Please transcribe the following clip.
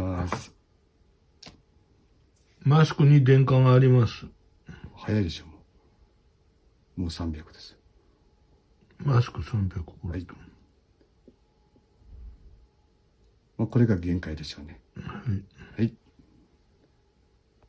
します。マスクに電化があります。早いでしょ、もう。もう300です。マスク300ボはい。まあ、これが限界でしょうね。はいはい